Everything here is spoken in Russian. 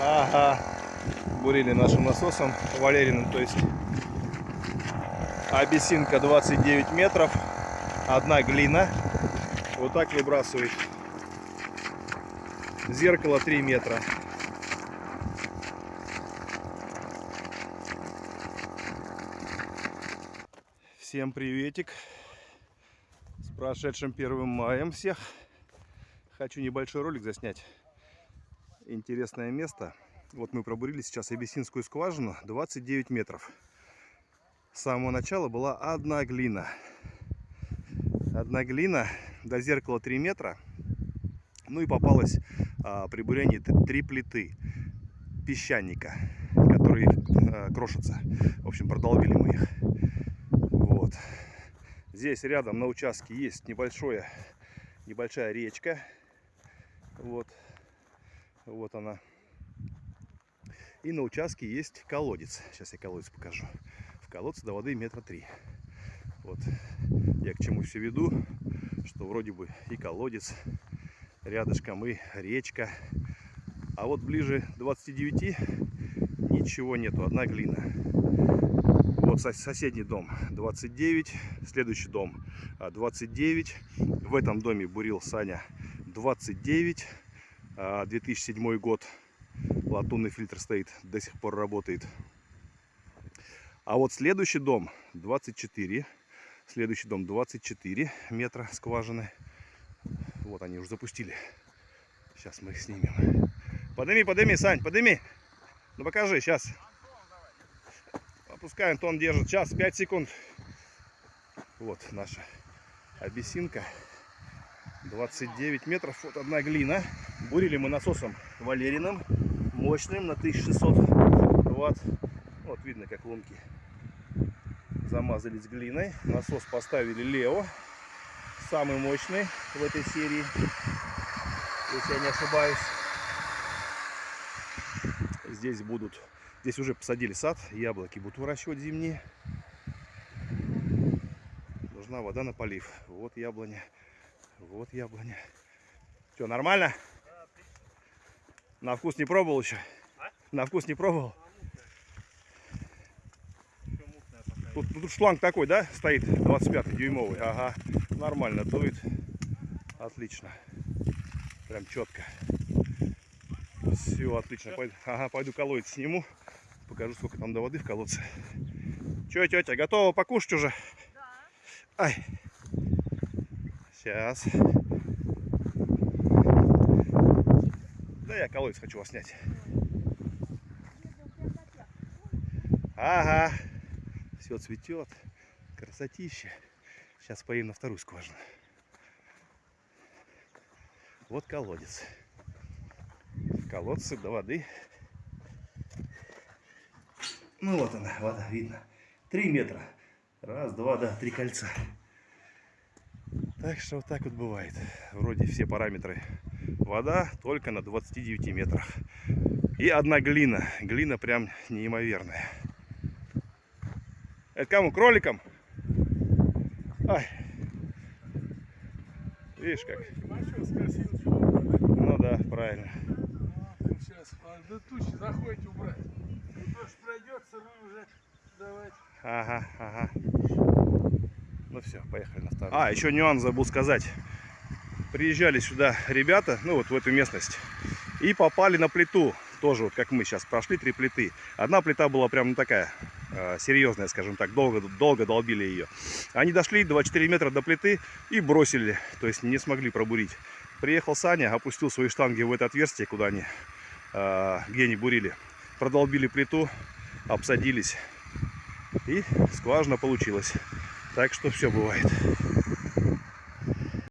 Ага. Бурили нашим насосом Валериным, то есть абиссинка 29 метров, одна глина. Вот так выбрасывает. Зеркало 3 метра. Всем приветик. С прошедшим 1 маем всех. Хочу небольшой ролик заснять. Интересное место. Вот мы пробурили сейчас Абиссинскую скважину 29 метров. С самого начала была одна глина. Одна глина, до зеркала 3 метра. Ну и попалась а, при бурении три плиты песчаника, которые а, крошатся. В общем, продолбили мы их. Вот. Здесь рядом на участке есть небольшое, небольшая речка. Вот. Вот она. И на участке есть колодец. Сейчас я колодец покажу. В колодце до воды метра три. Вот. Я к чему все веду, что вроде бы и колодец рядышком, и речка. А вот ближе 29 ничего нету, одна глина. Вот соседний дом 29, следующий дом 29. В этом доме бурил Саня 29. 2007 год латунный фильтр стоит, до сих пор работает. А вот следующий дом 24. Следующий дом 24 метра скважины. Вот они уже запустили. Сейчас мы их снимем. Подними, подними, Сань, подними. Ну покажи, сейчас. Опускаем, Антон держит. Сейчас, 5 секунд. Вот наша абиссинка. 29 метров. Вот одна глина. Бурили мы насосом Валериным. Мощным на 1600 ватт. Вот видно, как лунки замазались глиной. Насос поставили Лео. Самый мощный в этой серии. Если я не ошибаюсь. Здесь будут... Здесь уже посадили сад. Яблоки будут выращивать зимние. Нужна вода на полив. Вот яблоня. Вот яблоня. Что, нормально? На вкус не пробовал еще? А? На вкус не пробовал? Тут, тут шланг такой, да, стоит 25 дюймовый. Ага, нормально дует. Отлично. Прям четко. Все, отлично. Пойду, ага, пойду колодец сниму. Покажу, сколько там до воды в колодце. Че, тетя, готова покушать уже? Да. Ай. Сейчас. Да я колодец хочу вас снять. Ага. Все цветет. Красотища. Сейчас поедем на вторую скважину. Вот колодец. В колодце до воды. Ну вот она, вода, видно. Три метра. Раз, два, да, три кольца. Так что вот так вот бывает. Вроде все параметры. Вода только на 29 метрах. И одна глина. Глина прям неимоверная. Это кому? Кроликам? Ай. Видишь как? Ну да, правильно. Сейчас, до тучи заходите убрать. Ну, дождь пройдет, сырую уже давать. Ага, ага. Все, поехали на вторую. А, еще нюанс забыл сказать. Приезжали сюда ребята, ну вот в эту местность, и попали на плиту. Тоже вот как мы сейчас прошли три плиты. Одна плита была прям ну, такая э, серьезная, скажем так, долго, долго долбили ее. Они дошли 24 метра до плиты и бросили, то есть не смогли пробурить. Приехал Саня, опустил свои штанги в это отверстие, куда они, э, где они бурили. Продолбили плиту, обсадились и скважина получилась. Так что все бывает.